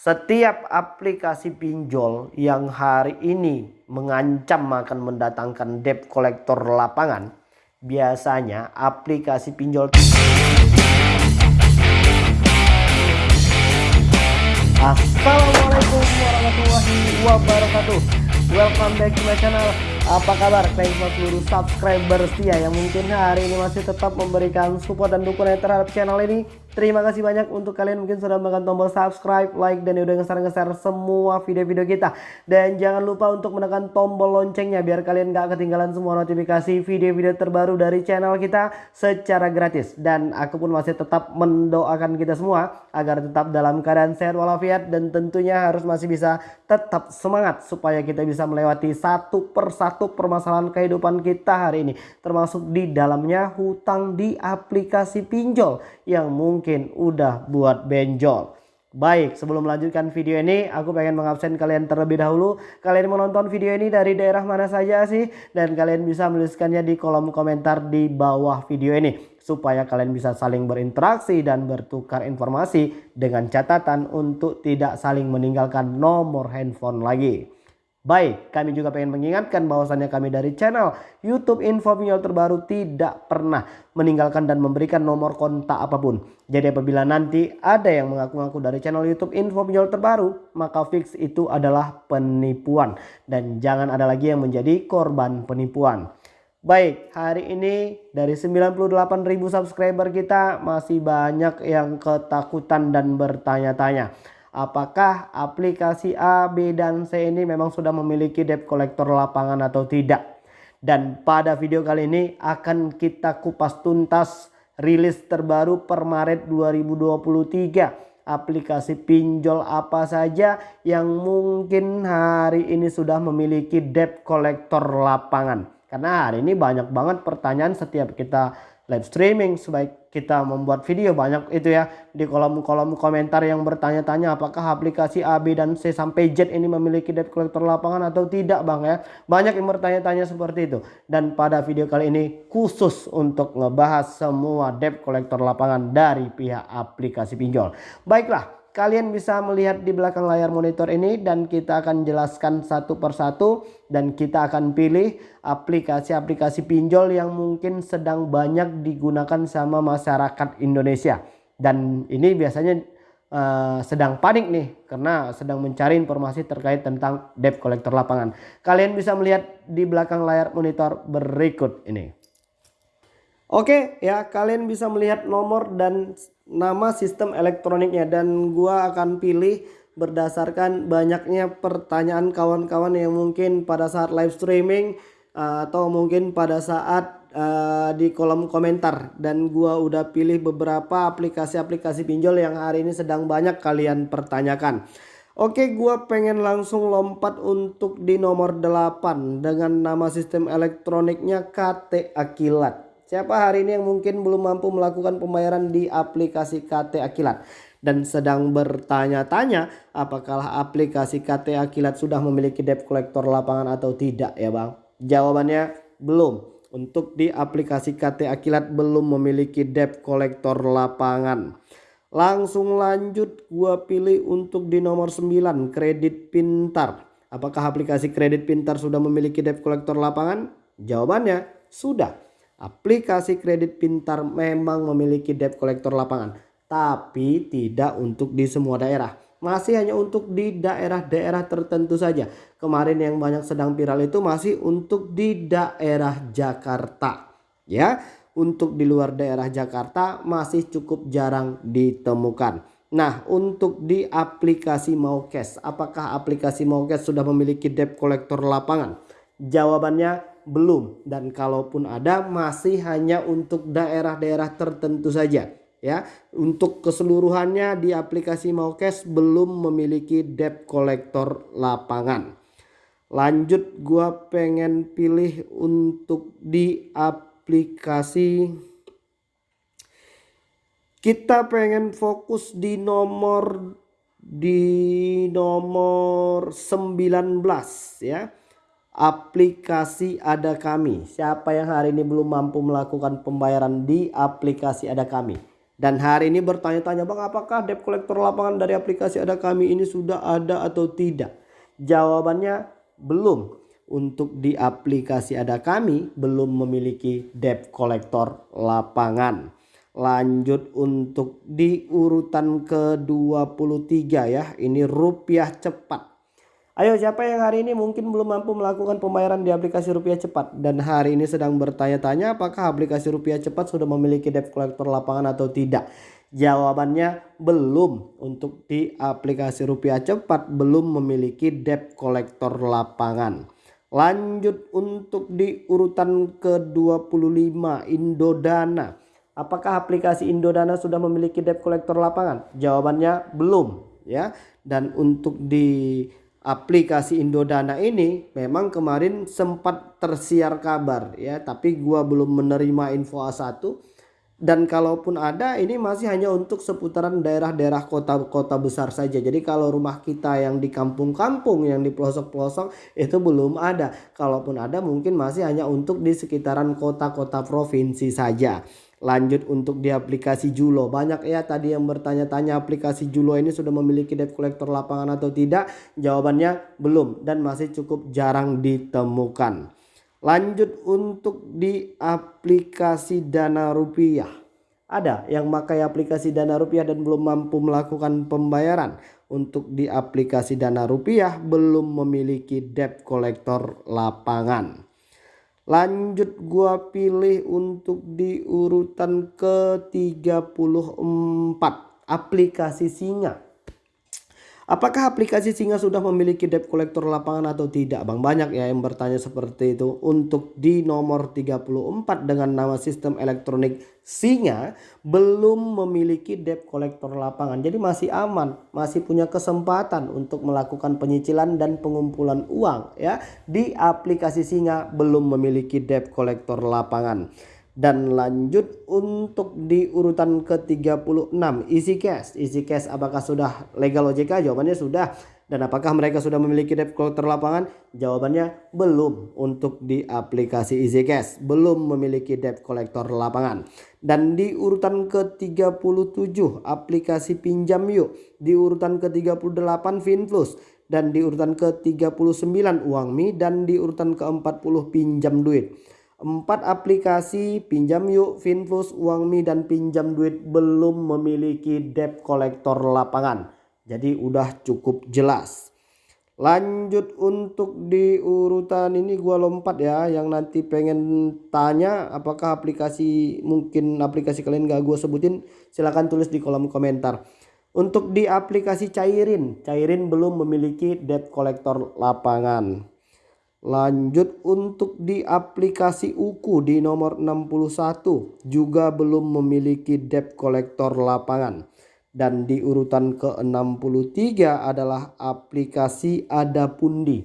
Setiap aplikasi pinjol yang hari ini mengancam akan mendatangkan debt collector lapangan, biasanya aplikasi pinjol Assalamualaikum warahmatullahi wabarakatuh. Welcome back to my channel. Apa kabar? Thanks for seluruh subscriber setia Yang mungkin hari ini masih tetap memberikan support dan dukungan terhadap channel ini Terima kasih banyak untuk kalian mungkin sudah menekan tombol subscribe, like, dan udah nge-share-nge-share semua video-video kita. Dan jangan lupa untuk menekan tombol loncengnya biar kalian gak ketinggalan semua notifikasi video-video terbaru dari channel kita secara gratis. Dan aku pun masih tetap mendoakan kita semua agar tetap dalam keadaan sehat walafiat dan tentunya harus masih bisa tetap semangat supaya kita bisa melewati satu persatu permasalahan kehidupan kita hari ini. Termasuk di dalamnya hutang di aplikasi pinjol yang mungkin mungkin udah buat benjol. Baik, sebelum melanjutkan video ini, aku pengen mengabsen kalian terlebih dahulu. Kalian menonton video ini dari daerah mana saja sih? Dan kalian bisa menuliskannya di kolom komentar di bawah video ini. Supaya kalian bisa saling berinteraksi dan bertukar informasi dengan catatan untuk tidak saling meninggalkan nomor handphone lagi. Baik, kami juga pengen mengingatkan bahwasannya kami dari channel YouTube Info Pinjol terbaru tidak pernah meninggalkan dan memberikan nomor kontak apa pun. Jadi apabila nanti ada yang mengaku-ngaku dari channel YouTube Info Pinjol terbaru, maka fix itu adalah penipuan. Dan jangan ada lagi yang menjadi korban penipuan. Baik, hari ini dari 98.000 subscriber kita masih banyak yang ketakutan dan bertanya-tanya apakah aplikasi A, B, dan C ini memang sudah memiliki debt collector lapangan atau tidak. Dan pada video kali ini akan kita kupas tuntas rilis terbaru per Maret 2023. Aplikasi pinjol apa saja yang mungkin hari ini sudah memiliki debt collector lapangan. Karena hari ini banyak banget pertanyaan setiap kita live streaming sebaik kita membuat video banyak itu ya. Di kolom-kolom komentar yang bertanya-tanya apakah aplikasi A, B, dan C sampai Z ini memiliki debt collector lapangan atau tidak bang ya? Banyak yang bertanya-tanya seperti itu. Dan pada video kali ini khusus untuk ngebahas semua debt collector lapangan dari pihak aplikasi pinjol. Baiklah kalian bisa melihat di belakang layar monitor ini dan kita akan jelaskan satu persatu dan kita akan pilih aplikasi-aplikasi pinjol yang mungkin sedang banyak digunakan sama masyarakat Indonesia. Dan ini biasanya uh, sedang panik nih karena sedang mencari informasi terkait tentang debt collector lapangan. Kalian bisa melihat di belakang layar monitor berikut ini Oke ya kalian bisa melihat nomor dan nama sistem elektroniknya dan gua akan pilih berdasarkan banyaknya pertanyaan kawan-kawan yang mungkin pada saat live streaming uh, atau mungkin pada saat uh, di kolom komentar dan gua udah pilih beberapa aplikasi-aplikasi pinjol yang hari ini sedang banyak kalian pertanyakan. Oke gua pengen langsung lompat untuk di nomor 8 dengan nama sistem elektroniknya KT Akilat. Siapa hari ini yang mungkin belum mampu melakukan pembayaran di aplikasi KT Akilat dan sedang bertanya-tanya apakah aplikasi KT Akilat sudah memiliki debt collector lapangan atau tidak ya Bang? Jawabannya belum. Untuk di aplikasi KT Akilat belum memiliki debt collector lapangan. Langsung lanjut gua pilih untuk di nomor 9 kredit pintar. Apakah aplikasi kredit pintar sudah memiliki debt collector lapangan? Jawabannya sudah. Aplikasi kredit pintar memang memiliki debt collector lapangan, tapi tidak untuk di semua daerah. Masih hanya untuk di daerah-daerah tertentu saja. Kemarin yang banyak sedang viral itu masih untuk di daerah Jakarta. Ya, untuk di luar daerah Jakarta masih cukup jarang ditemukan. Nah, untuk di aplikasi Maukes, apakah aplikasi Maukes sudah memiliki debt collector lapangan? Jawabannya belum. Dan kalaupun ada masih hanya untuk daerah-daerah tertentu saja ya. Untuk keseluruhannya di aplikasi Maukes belum memiliki debt collector lapangan. Lanjut gua pengen pilih untuk di aplikasi. Kita pengen fokus di nomor di nomor 19 ya aplikasi ada kami. Siapa yang hari ini belum mampu melakukan pembayaran di aplikasi ada kami? Dan hari ini bertanya-tanya bang apakah debt collector lapangan dari aplikasi ada kami ini sudah ada atau tidak? Jawabannya belum. Untuk di aplikasi ada kami belum memiliki debt collector lapangan. Lanjut untuk di urutan ke-23 ya. Ini rupiah cepat. Ayo siapa yang hari ini mungkin belum mampu melakukan pembayaran di aplikasi rupiah cepat dan hari ini sedang bertanya-tanya apakah aplikasi rupiah cepat sudah memiliki debt collector lapangan atau tidak. Jawabannya belum untuk di aplikasi rupiah cepat belum memiliki debt collector lapangan. Lanjut untuk di urutan ke-25 Indodana. Apakah aplikasi Indodana sudah memiliki debt collector lapangan? Jawabannya belum ya. Dan untuk di aplikasi Indodana ini memang kemarin sempat tersiar kabar ya, tapi gua belum menerima info A1 dan kalaupun ada ini masih hanya untuk seputaran daerah-daerah kota-kota besar saja. Jadi kalau rumah kita yang di kampung-kampung yang di pelosok-pelosok itu belum ada. Kalaupun ada mungkin masih hanya untuk di sekitaran kota-kota provinsi saja. Lanjut untuk di aplikasi Julo. Banyak ya tadi yang bertanya-tanya aplikasi Julo ini sudah memiliki debt collector lapangan atau tidak? Jawabannya belum dan masih cukup jarang ditemukan. Lanjut untuk di aplikasi Dana Rupiah. Ada yang pakai aplikasi Dana Rupiah dan belum mampu melakukan pembayaran. Untuk di aplikasi Dana Rupiah belum memiliki debt collector lapangan. Lanjut gua pilih untuk di urutan ke-34 aplikasi Singa. Apakah aplikasi Singa sudah memiliki debt collector lapangan atau tidak Bang? Banyak ya yang bertanya seperti itu. Untuk di nomor 34 dengan nama sistem elektronik Singa belum memiliki debt collector lapangan. Jadi masih aman, masih punya kesempatan untuk melakukan penyicilan dan pengumpulan uang ya. Di aplikasi Singa belum memiliki debt collector lapangan dan lanjut untuk di urutan ke-36 Easy Cash. Easy Cash apakah sudah legal OJK? Jawabannya sudah. Dan apakah mereka sudah memiliki debt collector lapangan? Jawabannya belum untuk di aplikasi Easy Cash. Belum memiliki debt collector lapangan. Dan di urutan ke-37 aplikasi pinjam yuk. Di urutan ke-38 Finflux. Dan di urutan ke-39 Uangmi. Dan di urutan ke-40 pinjam duit. Empat aplikasi pinjam yuk, Finflux, Uangmi dan pinjam duit belum memiliki debt collector lapangan. Jadi udah cukup jelas. Lanjut untuk di urutan ini gua lompat ya yang nanti pengen tanya apakah aplikasi mungkin aplikasi kalian gak gua sebutin silahkan tulis di kolom komentar. Untuk di aplikasi Cairin, Cairin belum memiliki debt collector lapangan. Lanjut untuk di aplikasi UKU di nomor 61 juga belum memiliki debt collector lapangan. Dan di urutan ke-63 adalah aplikasi Adapundi.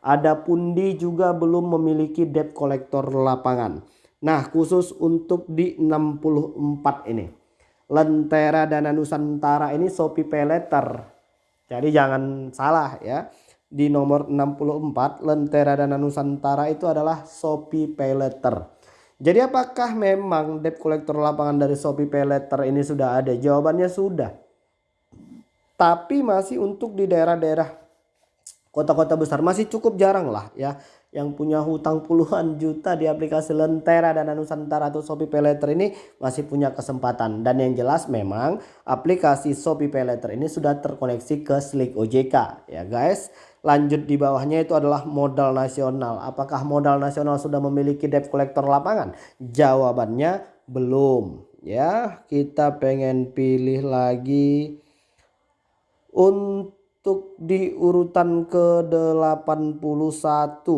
Adapundi juga belum memiliki debt collector lapangan. Nah khusus untuk di 64 ini. Lentera Dana Nusantara ini Shopee Pay Letter. Jadi jangan salah ya di nomor 64 Lentera Dana Nusantara itu adalah Shopee Pay Letter. Jadi apakah memang debt collector lapangan dari Shopee Pay Letter ini sudah ada? Jawabannya sudah. Tapi masih untuk di daerah-daerah kota-kota besar masih cukup jarang lah ya yang punya hutang puluhan juta di aplikasi Lentera dan Nusantara atau Shopee Paylater ini masih punya kesempatan dan yang jelas memang aplikasi Shopee Paylater ini sudah terkoneksi ke Slick OJK ya guys lanjut di bawahnya itu adalah modal nasional apakah modal nasional sudah memiliki debt collector lapangan jawabannya belum ya kita pengen pilih lagi untuk di urutan ke-81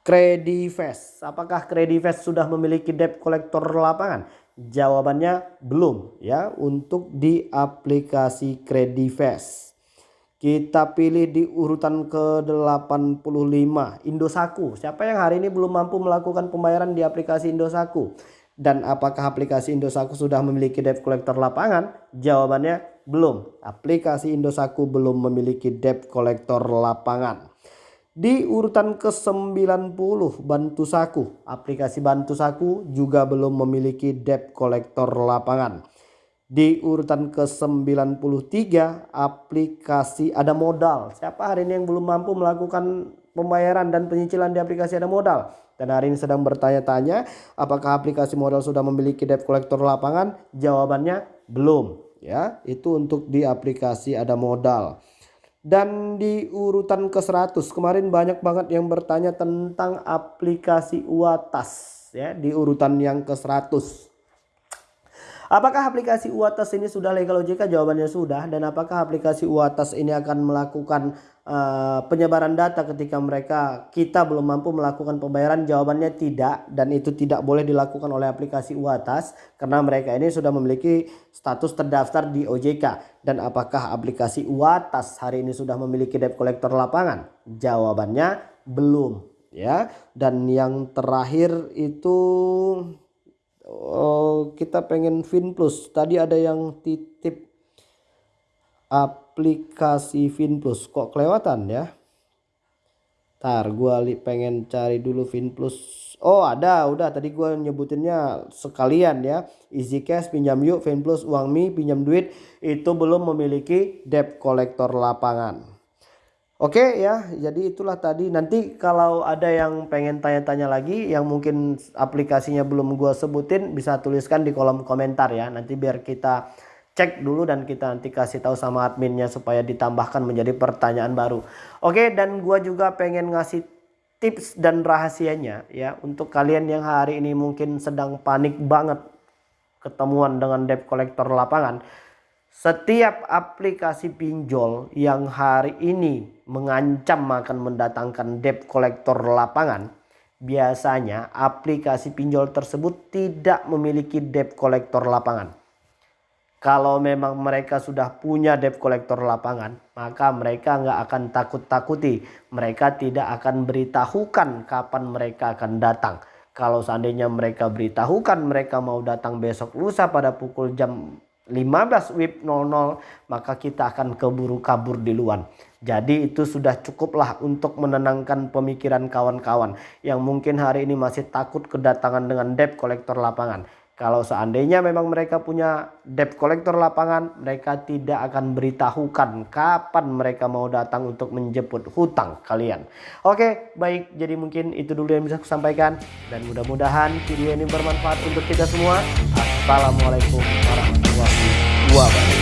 Credifest. Apakah Credifest sudah memiliki debt collector lapangan? Jawabannya belum ya untuk di aplikasi Credifest. Kita pilih di urutan ke-85 Indosaku. Siapa yang hari ini belum mampu melakukan pembayaran di aplikasi Indosaku? Dan apakah aplikasi Indosaku sudah memiliki debt collector lapangan? Jawabannya belum. Aplikasi Indosaku belum memiliki debt collector lapangan. Di urutan ke-90 Bantu Saku. Aplikasi Bantu Saku juga belum memiliki debt collector lapangan. Di urutan ke-93 aplikasi ada modal. Siapa hari ini yang belum mampu melakukan pembayaran dan penyicilan di aplikasi ada modal? Dan hari ini sedang bertanya-tanya apakah aplikasi modal sudah memiliki debt collector lapangan? Jawabannya belum ya. Itu untuk di aplikasi ada modal. Dan di urutan ke-100 kemarin banyak banget yang bertanya tentang aplikasi Uatas ya di urutan yang ke-100. Apakah aplikasi Uatas ini sudah legal OJK? Jawabannya sudah. Dan apakah aplikasi Uatas ini akan melakukan uh, penyebaran data ketika mereka kita belum mampu melakukan pembayaran? Jawabannya tidak. Dan itu tidak boleh dilakukan oleh aplikasi Uatas karena mereka ini sudah memiliki status terdaftar di OJK. Dan apakah aplikasi Uatas hari ini sudah memiliki debt collector lapangan? Jawabannya belum ya. Dan yang terakhir itu oh, kita pengen Fin Plus. Tadi ada yang titip aplikasi Fin Plus. Kok kelewatan ya? Ntar gua pengen cari dulu Fin Plus. Oh ada, udah tadi gua nyebutinnya sekalian ya. Easy Cash, pinjam yuk, Fin Plus, uang mi, pinjam duit. Itu belum memiliki debt collector lapangan. Oke ya, jadi itulah tadi. Nanti kalau ada yang pengen tanya-tanya lagi, yang mungkin aplikasinya belum gue sebutin, bisa tuliskan di kolom komentar ya. Nanti biar kita cek dulu dan kita nanti kasih tahu sama adminnya supaya ditambahkan menjadi pertanyaan baru. Oke, dan gue juga pengen ngasih tips dan rahasianya ya untuk kalian yang hari ini mungkin sedang panik banget ketemuan dengan debt collector lapangan setiap aplikasi pinjol yang hari ini mengancam akan mendatangkan debt collector lapangan, biasanya aplikasi pinjol tersebut tidak memiliki debt collector lapangan. Kalau memang mereka sudah punya debt collector lapangan, maka mereka nggak akan takut-takuti. Mereka tidak akan beritahukan kapan mereka akan datang. Kalau seandainya mereka beritahukan mereka mau datang besok lusa pada pukul jam 15 WIB 00 maka kita akan keburu kabur di luar. Jadi itu sudah cukuplah untuk menenangkan pemikiran kawan-kawan yang mungkin hari ini masih takut kedatangan dengan debt kolektor lapangan. Kalau seandainya memang mereka punya debt kolektor lapangan, mereka tidak akan beritahukan kapan mereka mau datang untuk menjemput hutang kalian. Oke, baik. Jadi mungkin itu dulu yang bisa saya sampaikan. Dan mudah-mudahan video ini bermanfaat untuk kita semua. Assalamualaikum warahmatullahi wabarakatuh.